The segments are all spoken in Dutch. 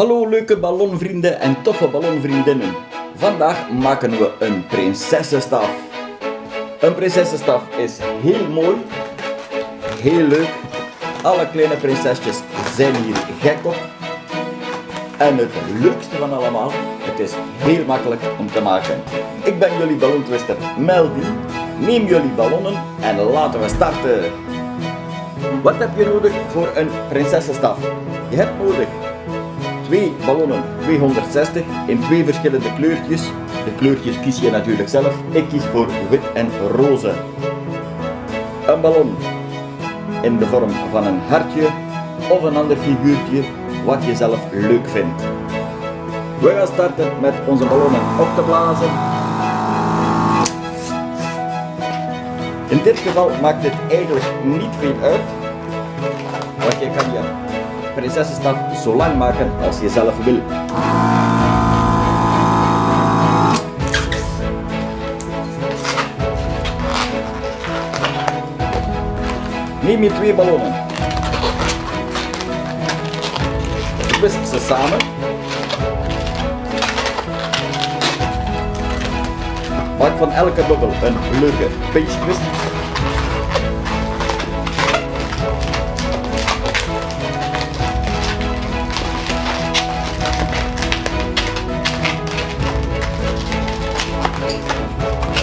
Hallo leuke ballonvrienden en toffe ballonvriendinnen. Vandaag maken we een prinsessenstaf. Een prinsessenstaf is heel mooi, heel leuk. Alle kleine prinsesjes zijn hier gek op. En het leukste van allemaal, het is heel makkelijk om te maken. Ik ben jullie ballontwister Melvin. Neem jullie ballonnen en laten we starten. Wat heb je nodig voor een prinsessenstaf? Je hebt nodig twee ballonnen 260 in twee verschillende kleurtjes. De kleurtjes kies je natuurlijk zelf. Ik kies voor wit en roze. Een ballon in de vorm van een hartje of een ander figuurtje wat je zelf leuk vindt. We gaan starten met onze ballonnen op te blazen. In dit geval maakt dit eigenlijk niet veel uit, want je kan je prinsessenstaf zo lang maken als je zelf wil. Neem je twee ballonnen. Twist ze samen. Maak van elke bubbel een leuke pinch twist.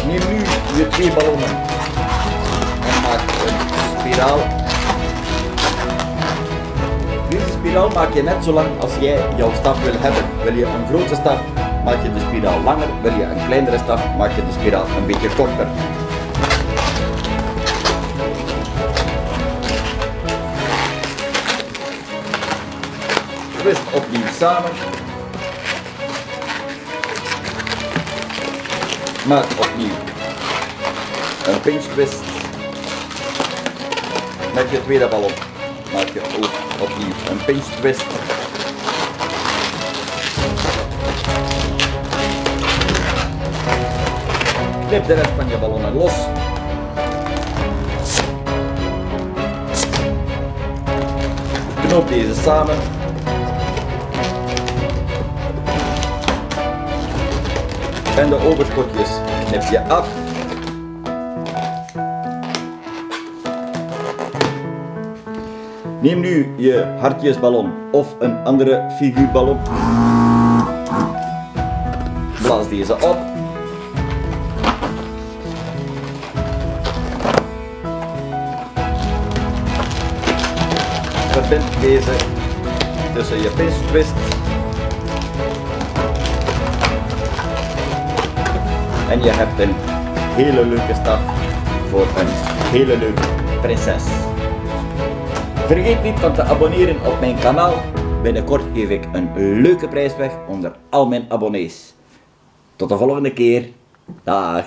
Neem nu je twee ballonnen en maak een spiraal. Deze spiraal maak je net zo lang als jij jouw staf wil hebben. Wil je een grote staf, maak je de spiraal langer. Wil je een kleinere staf, maak je de spiraal een beetje korter. Twist opnieuw samen. Maak opnieuw een pinch twist. Met je tweede ballon maak je ook opnieuw een pinch twist. Knip de rest van je ballonnen los. Knoop deze samen. En de overschotjes knip je af. Neem nu je hartjesballon of een andere figuurballon. Blaas deze op. Verbind deze tussen je twist en je hebt een hele leuke staf voor een hele leuke prinses. Vergeet niet van te abonneren op mijn kanaal. Binnenkort geef ik een leuke prijs weg onder al mijn abonnees. Tot de volgende keer. Dag.